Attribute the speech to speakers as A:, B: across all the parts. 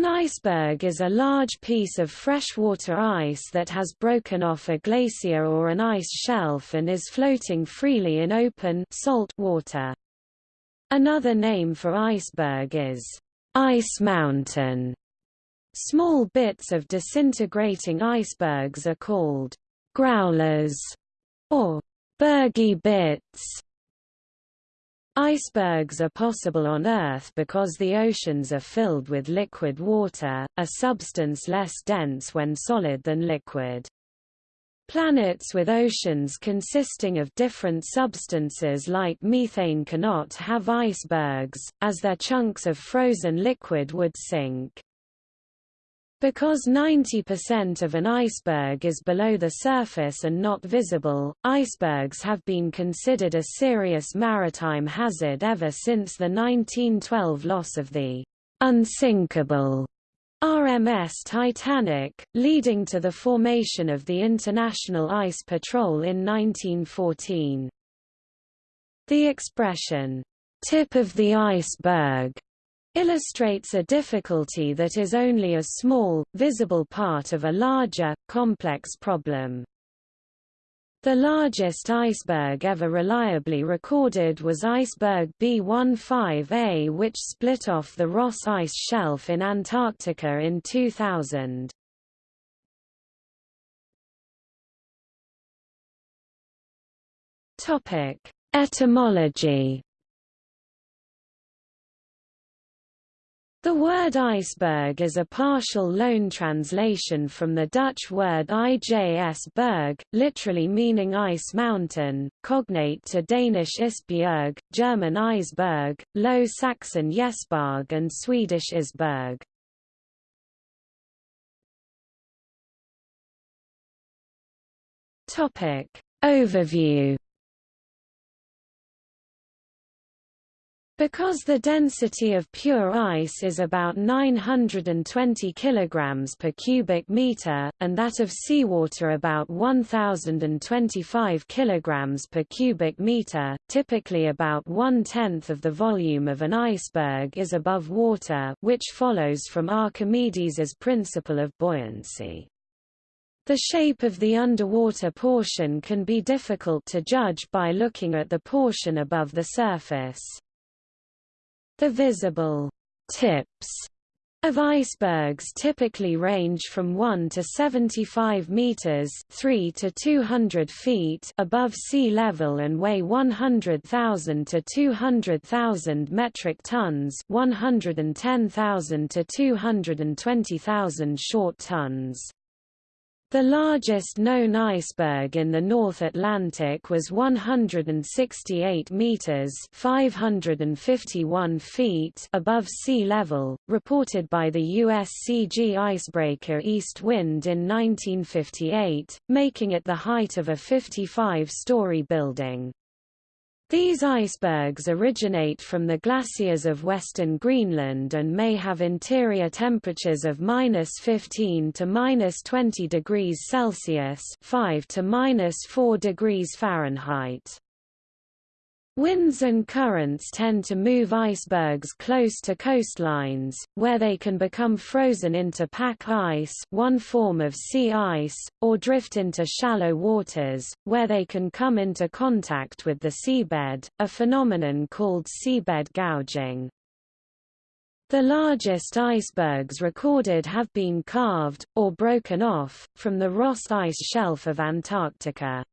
A: An iceberg is a large piece of freshwater ice that has broken off a glacier or an ice shelf and is floating freely in open salt water. Another name for iceberg is ice mountain. Small bits of disintegrating icebergs are called growlers or bergy bits. Icebergs are possible on Earth because the oceans are filled with liquid water, a substance less dense when solid than liquid. Planets with oceans consisting of different substances like methane cannot have icebergs, as their chunks of frozen liquid would sink. Because 90% of an iceberg is below the surface and not visible, icebergs have been considered a serious maritime hazard ever since the 1912 loss of the unsinkable RMS Titanic, leading to the formation of the International Ice Patrol in 1914. The expression, tip of the iceberg, illustrates a difficulty that is only a small, visible part of a larger, complex problem. The largest iceberg ever reliably recorded was iceberg B15A which split off the Ross Ice Shelf in Antarctica in 2000. Etymology The word iceberg is a partial loan translation from the Dutch word ijs berg, literally meaning ice mountain, cognate to Danish isbjerg, German Eisberg, Low Saxon Jesberg and Swedish Isberg. Overview Because the density of pure ice is about 920 kg per cubic meter, and that of seawater about 1025 kg per cubic meter, typically about one-tenth of the volume of an iceberg is above water which follows from Archimedes' principle of buoyancy. The shape of the underwater portion can be difficult to judge by looking at the portion above the surface. The visible tips of icebergs typically range from 1 to 75 meters, 3 to 200 feet above sea level and weigh 100,000 to 200,000 metric tons, 110,000 to 220,000 short tons. The largest known iceberg in the North Atlantic was 168 meters (551 feet) above sea level, reported by the USCG icebreaker Eastwind in 1958, making it the height of a 55-story building. These icebergs originate from the glaciers of western Greenland and may have interior temperatures of minus 15 to minus 20 degrees Celsius 5 to minus 4 degrees Fahrenheit. Winds and currents tend to move icebergs close to coastlines, where they can become frozen into pack ice one form of sea ice, or drift into shallow waters, where they can come into contact with the seabed, a phenomenon called seabed gouging. The largest icebergs recorded have been calved, or broken off, from the Ross Ice Shelf of Antarctica.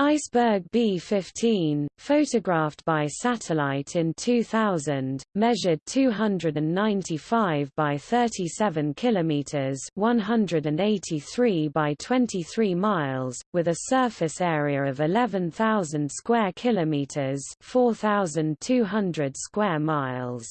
A: Iceberg B-15, photographed by satellite in 2000, measured 295 by 37 kilometers, 183 by 23 miles, with a surface area of 11,000 square kilometers, 4,200 square miles.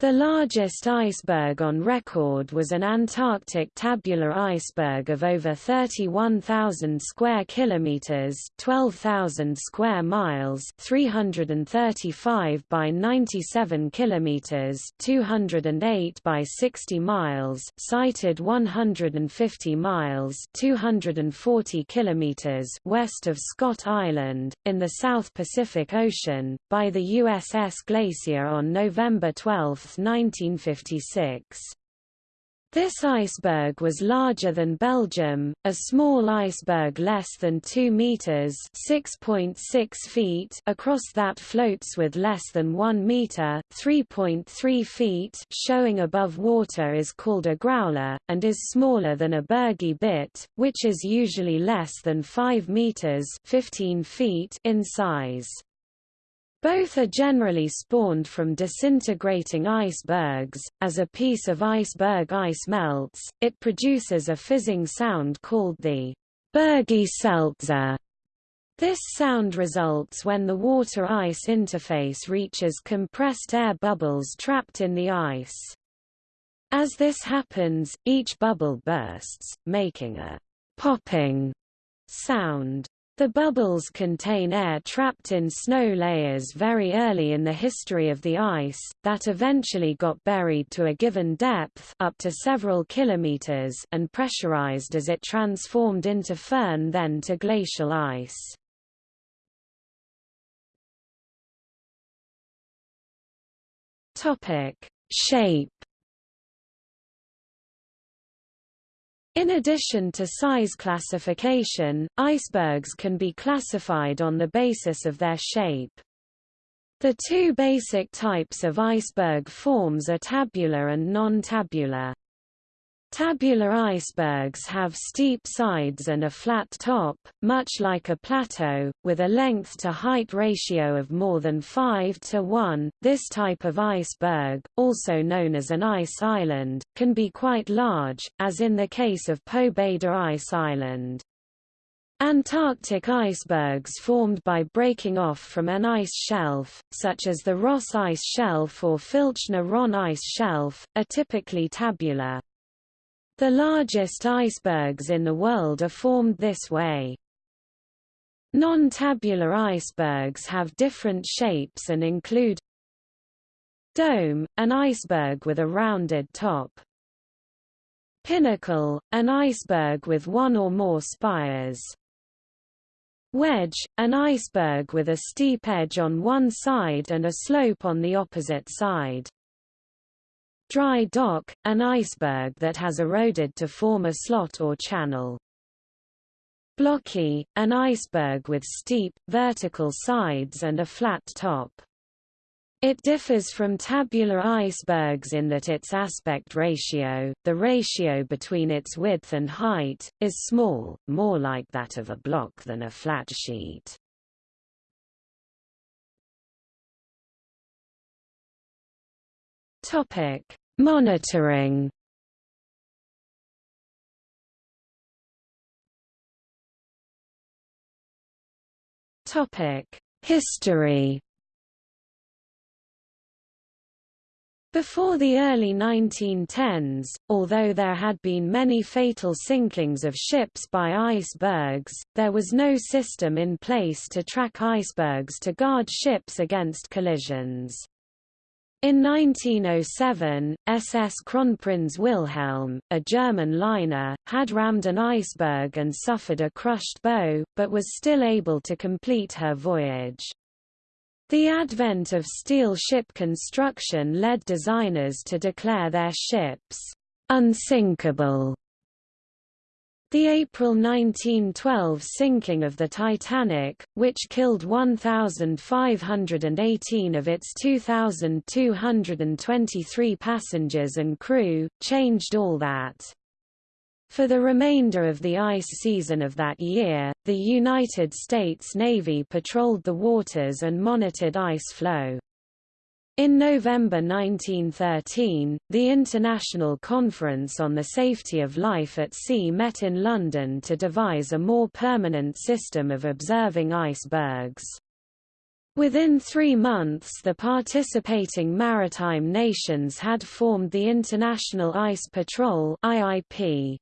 A: The largest iceberg on record was an Antarctic tabular iceberg of over 31,000 square kilometers, 12,000 square miles, 335 by 97 kilometers, 208 by 60 miles, sighted 150 miles, 240 kilometers west of Scott Island in the South Pacific Ocean by the USS Glacier on November 12, 1956. This iceberg was larger than Belgium, a small iceberg less than 2 meters (6.6 feet) across that floats with less than 1 meter (3.3 feet) showing above water is called a growler and is smaller than a bergy bit, which is usually less than 5 meters (15 feet) in size. Both are generally spawned from disintegrating icebergs. As a piece of iceberg ice melts, it produces a fizzing sound called the bergy seltzer. This sound results when the water-ice interface reaches compressed air bubbles trapped in the ice. As this happens, each bubble bursts, making a popping sound. The bubbles contain air trapped in snow layers very early in the history of the ice, that eventually got buried to a given depth up to several kilometers and pressurized as it transformed into firn then to glacial ice. Shape In addition to size classification, icebergs can be classified on the basis of their shape. The two basic types of iceberg forms are tabular and non-tabular. Tabular icebergs have steep sides and a flat top, much like a plateau, with a length-to-height ratio of more than 5 to 1. This type of iceberg, also known as an ice island, can be quite large, as in the case of Pobeda Ice Island. Antarctic icebergs formed by breaking off from an ice shelf, such as the Ross Ice Shelf or Filchner-Ronne Ice Shelf, are typically tabular. The largest icebergs in the world are formed this way. Non-tabular icebergs have different shapes and include Dome, an iceberg with a rounded top. Pinnacle, an iceberg with one or more spires. Wedge, an iceberg with a steep edge on one side and a slope on the opposite side. Dry dock, an iceberg that has eroded to form a slot or channel. Blocky, an iceberg with steep, vertical sides and a flat top. It differs from tabular icebergs in that its aspect ratio, the ratio between its width and height, is small, more like that of a block than a flat sheet. Topic: Monitoring. Topic: History. Before the early 1910s, although there had been many fatal sinkings of ships by icebergs, there was no system in place to track icebergs to guard ships against collisions. In 1907, SS Kronprinz Wilhelm, a German liner, had rammed an iceberg and suffered a crushed bow, but was still able to complete her voyage. The advent of steel ship construction led designers to declare their ships unsinkable the April 1912 sinking of the Titanic, which killed 1,518 of its 2,223 passengers and crew, changed all that. For the remainder of the ice season of that year, the United States Navy patrolled the waters and monitored ice flow. In November 1913, the International Conference on the Safety of Life at Sea met in London to devise a more permanent system of observing icebergs. Within three months the participating maritime nations had formed the International Ice Patrol IIP.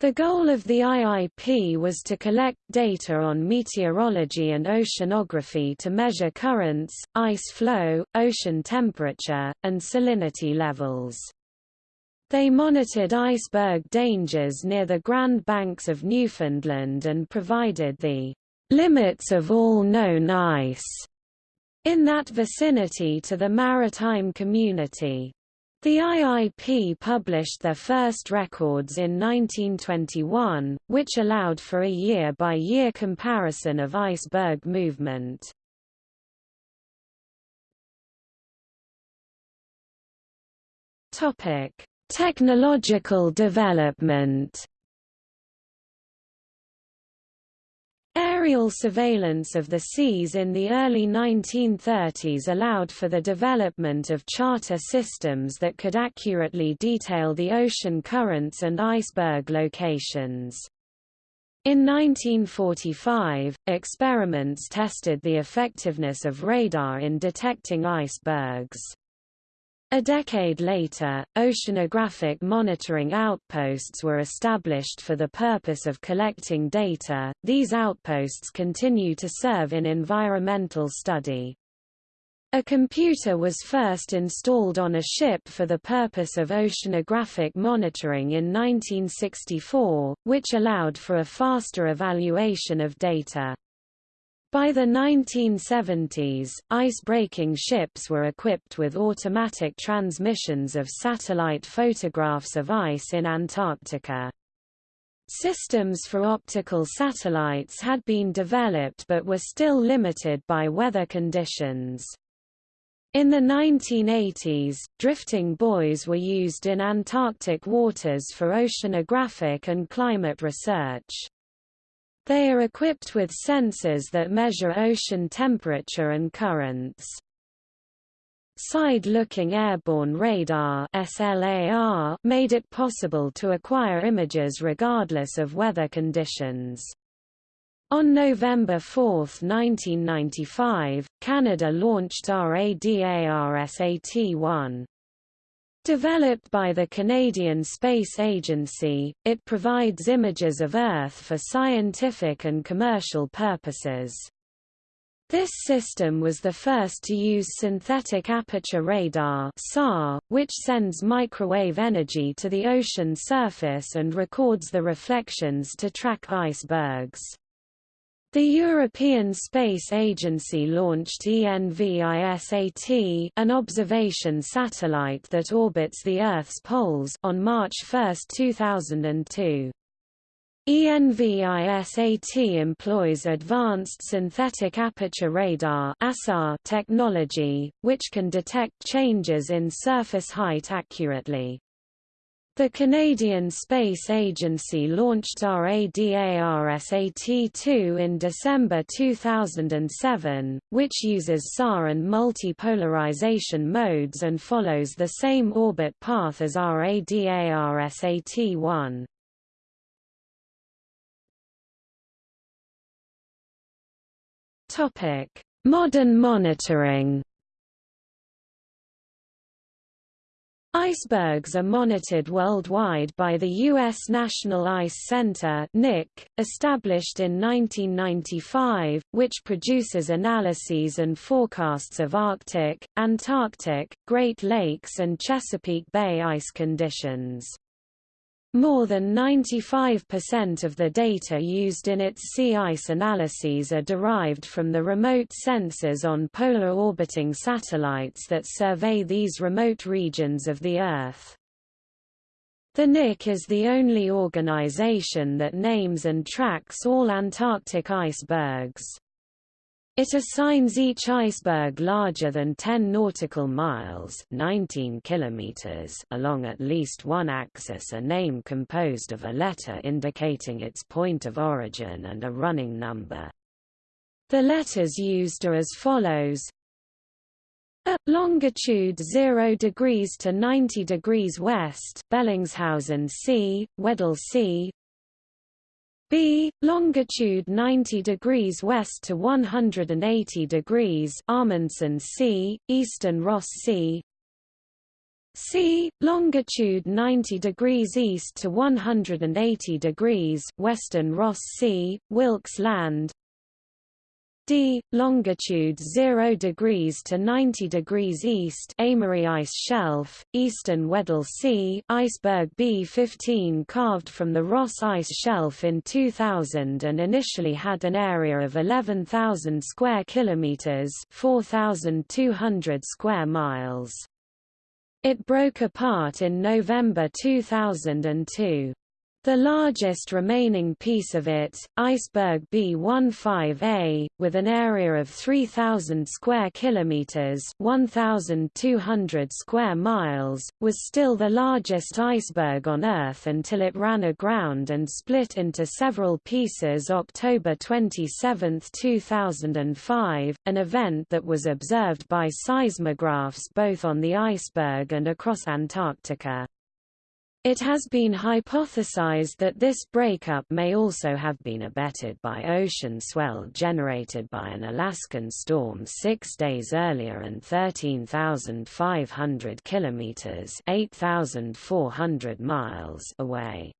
A: The goal of the IIP was to collect data on meteorology and oceanography to measure currents, ice flow, ocean temperature, and salinity levels. They monitored iceberg dangers near the Grand Banks of Newfoundland and provided the limits of all known ice in that vicinity to the maritime community. The IIP published their first records in 1921, which allowed for a year-by-year -year comparison of iceberg movement. Topic: Technological development Aerial surveillance of the seas in the early 1930s allowed for the development of charter systems that could accurately detail the ocean currents and iceberg locations. In 1945, experiments tested the effectiveness of radar in detecting icebergs. A decade later, oceanographic monitoring outposts were established for the purpose of collecting data. These outposts continue to serve in environmental study. A computer was first installed on a ship for the purpose of oceanographic monitoring in 1964, which allowed for a faster evaluation of data. By the 1970s, ice-breaking ships were equipped with automatic transmissions of satellite photographs of ice in Antarctica. Systems for optical satellites had been developed but were still limited by weather conditions. In the 1980s, drifting buoys were used in Antarctic waters for oceanographic and climate research. They are equipped with sensors that measure ocean temperature and currents. Side-looking airborne radar SLAR made it possible to acquire images regardless of weather conditions. On November 4, 1995, Canada launched RADARSAT-1. Developed by the Canadian Space Agency, it provides images of Earth for scientific and commercial purposes. This system was the first to use synthetic aperture radar SAR, which sends microwave energy to the ocean surface and records the reflections to track icebergs. The European Space Agency launched ENVISAT an observation satellite that orbits the Earth's poles on March 1, 2002. ENVISAT employs advanced synthetic aperture radar technology, which can detect changes in surface height accurately. The Canadian Space Agency launched RADARSAT-2 in December 2007, which uses SAR and multipolarization modes and follows the same orbit path as RADARSAT-1. Modern monitoring Icebergs are monitored worldwide by the U.S. National Ice Center NIC, established in 1995, which produces analyses and forecasts of Arctic, Antarctic, Great Lakes and Chesapeake Bay ice conditions. More than 95% of the data used in its sea ice analyses are derived from the remote sensors on polar orbiting satellites that survey these remote regions of the Earth. The NIC is the only organization that names and tracks all Antarctic icebergs. It assigns each iceberg larger than 10 nautical miles 19 kilometers along at least one axis a name composed of a letter indicating its point of origin and a running number. The letters used are as follows at longitude 0 degrees to 90 degrees west Bellingshausen Sea, Weddell Sea, B longitude 90 degrees west to 180 degrees Amundsen Sea, Eastern Ross Sea. C longitude 90 degrees east to 180 degrees Western Ross Sea, Wilkes Land. D. longitude 0 degrees to 90 degrees east Amery Ice Shelf, eastern Weddell Sea iceberg B-15 calved from the Ross Ice Shelf in 2000 and initially had an area of 11,000 square kilometers 4,200 square miles. It broke apart in November 2002. The largest remaining piece of it, iceberg B15A, with an area of 3000 square kilometers, 1200 square miles, was still the largest iceberg on Earth until it ran aground and split into several pieces October 27, 2005, an event that was observed by seismographs both on the iceberg and across Antarctica. It has been hypothesized that this breakup may also have been abetted by ocean swell generated by an Alaskan storm six days earlier and 13,500 kilometers 8,400 miles away.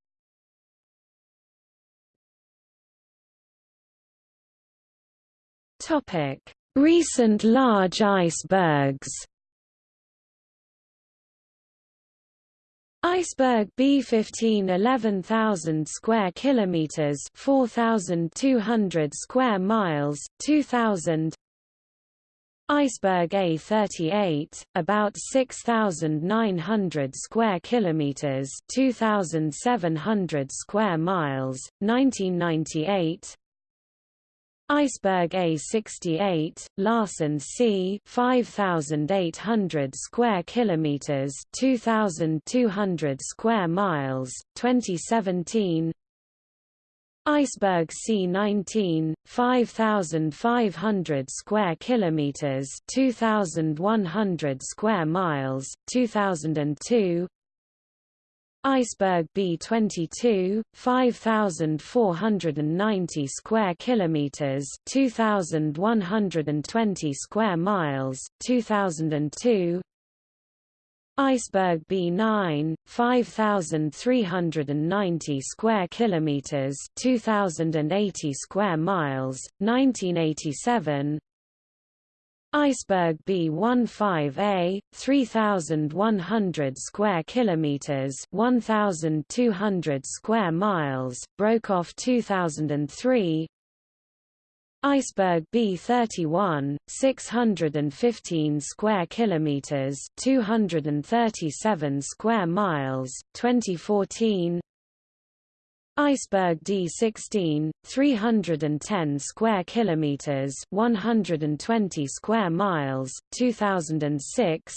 A: Recent large icebergs Iceberg B15 11,000 square kilometers 4,200 square miles 2,000 Iceberg A38 about 6,900 square kilometers 2,700 square miles 1998 Iceberg A68, Larsen C, 5800 square kilometers, 2200 square miles, 2017. Iceberg C19, 5500 square kilometers, 2100 square miles, 2002. Iceberg B22, 5490 square kilometers, 2120 square miles, 2002. Iceberg B9, 5390 square kilometers, 2080 square miles, 1987. Iceberg B15A, 3,100 square kilometers, 1,200 square miles, broke off 2003. Iceberg B31, 615 square kilometers, 237 square miles, 2014. Iceberg D16, 310 square kilometers, 120 square miles, 2006.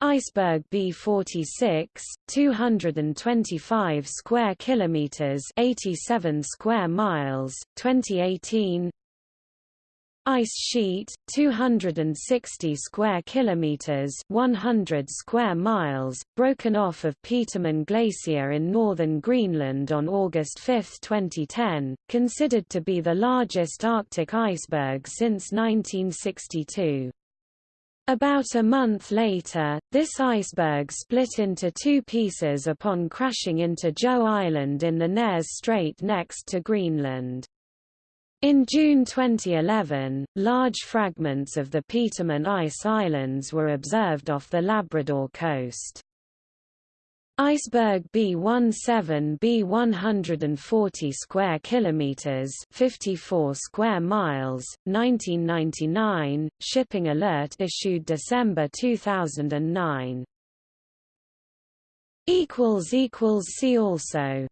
A: Iceberg B46, 225 square kilometers, 87 square miles, 2018. Ice sheet 260 square kilometers 100 square miles broken off of Petermann Glacier in northern Greenland on August 5, 2010 considered to be the largest Arctic iceberg since 1962 about a month later, this iceberg split into two pieces upon crashing into Joe Island in the Nares Strait next to Greenland. In June 2011, large fragments of the Petermann Ice Islands were observed off the Labrador coast. Iceberg B17 B140 square kilometers, 54 square miles, 1999, shipping alert issued December 2009. equals equals see also